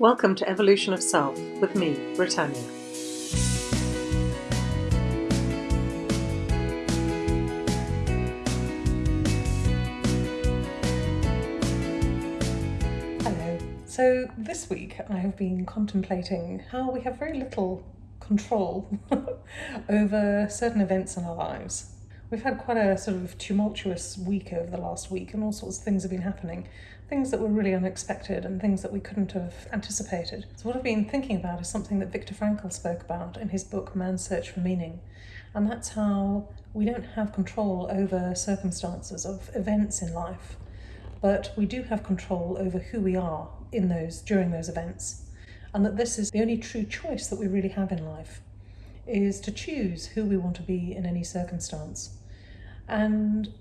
Welcome to Evolution of Self with me, Britannia. Hello. So this week I have been contemplating how we have very little control over certain events in our lives. We've had quite a sort of tumultuous week over the last week, and all sorts of things have been happening. Things that were really unexpected and things that we couldn't have anticipated. So, what I've been thinking about is something that Viktor Frankl spoke about in his book Man's Search for Meaning. And that's how we don't have control over circumstances of events in life, but we do have control over who we are in those during those events. And that this is the only true choice that we really have in life is to choose who we want to be in any circumstance. And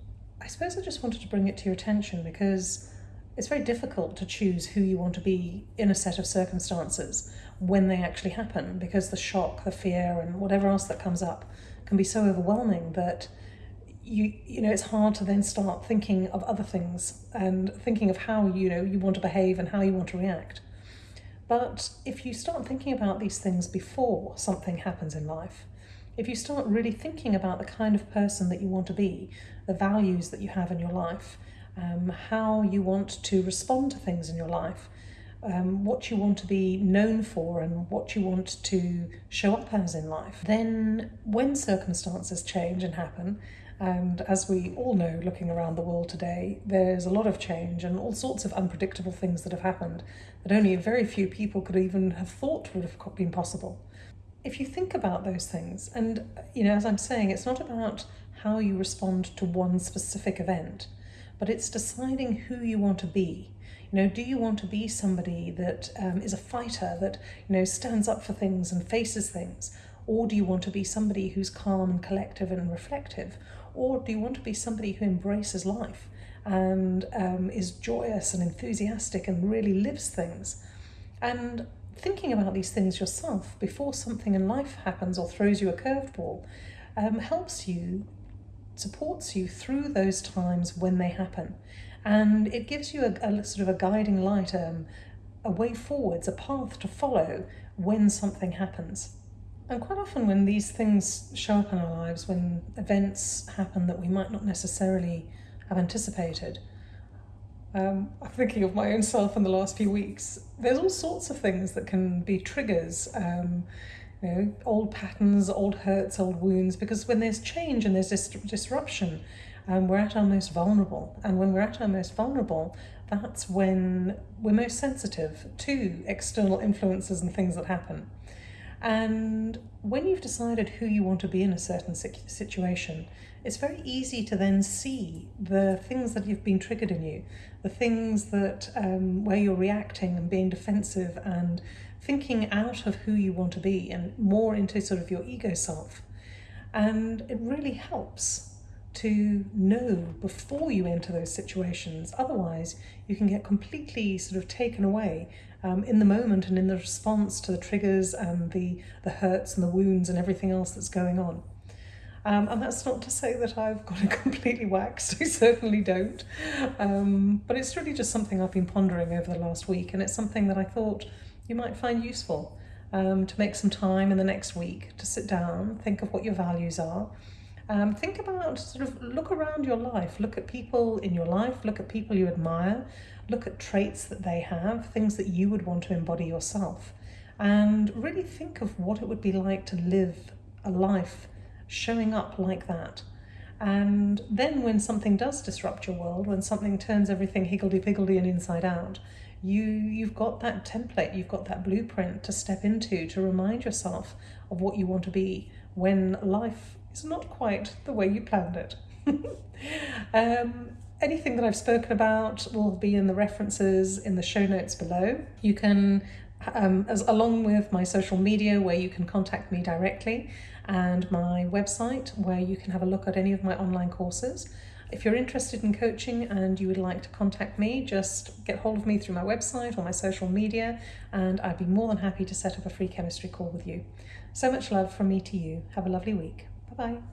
I suppose I just wanted to bring it to your attention because it's very difficult to choose who you want to be in a set of circumstances when they actually happen because the shock, the fear, and whatever else that comes up can be so overwhelming that you you know it's hard to then start thinking of other things and thinking of how you know you want to behave and how you want to react. But if you start thinking about these things before something happens in life, if you start really thinking about the kind of person that you want to be, the values that you have in your life, um, how you want to respond to things in your life, um, what you want to be known for, and what you want to show up as in life, then when circumstances change and happen, and as we all know, looking around the world today, there's a lot of change and all sorts of unpredictable things that have happened that only very few people could even have thought would have been possible if you think about those things, and you know, as I'm saying, it's not about how you respond to one specific event, but it's deciding who you want to be. You know, do you want to be somebody that um, is a fighter that you know stands up for things and faces things, or do you want to be somebody who's calm and collective and reflective, or do you want to be somebody who embraces life and um, is joyous and enthusiastic and really lives things? And thinking about these things yourself before something in life happens or throws you a curveball um, helps you, supports you through those times when they happen. And it gives you a, a sort of a guiding light, um, a way forwards, a path to follow when something happens. And quite often, when these things show up in our lives, when events happen that we might not necessarily have anticipated, um, I'm thinking of my own self in the last few weeks. There's all sorts of things that can be triggers. Um, you know, old patterns, old hurts, old wounds, because when there's change and there's dis- disruption, um, we're at our most vulnerable. And when we're at our most vulnerable, that's when we're most sensitive to external influences and things that happen. And when you've decided who you want to be in a certain situation, it's very easy to then see the things that you've been triggered in you, the things that um, where you're reacting and being defensive and thinking out of who you want to be and more into sort of your ego self. And it really helps to know before you enter those situations. Otherwise, you can get completely sort of taken away um, in the moment and in the response to the triggers and the, the hurts and the wounds and everything else that's going on. Um, and that's not to say that I've got it completely waxed, I certainly don't. Um, but it's really just something I've been pondering over the last week, and it's something that I thought you might find useful um, to make some time in the next week to sit down, think of what your values are. Um, think about sort of look around your life, look at people in your life, look at people you admire, look at traits that they have, things that you would want to embody yourself, and really think of what it would be like to live a life showing up like that. And then when something does disrupt your world, when something turns everything higgledy-piggledy and inside out, you you've got that template, you've got that blueprint to step into to remind yourself of what you want to be when life is not quite the way you planned it. um, anything that I've spoken about will be in the references in the show notes below. You can, um, as along with my social media where you can contact me directly and my website where you can have a look at any of my online courses. If you're interested in coaching and you would like to contact me, just get hold of me through my website or my social media, and I'd be more than happy to set up a free chemistry call with you. So much love from me to you. Have a lovely week. Bye.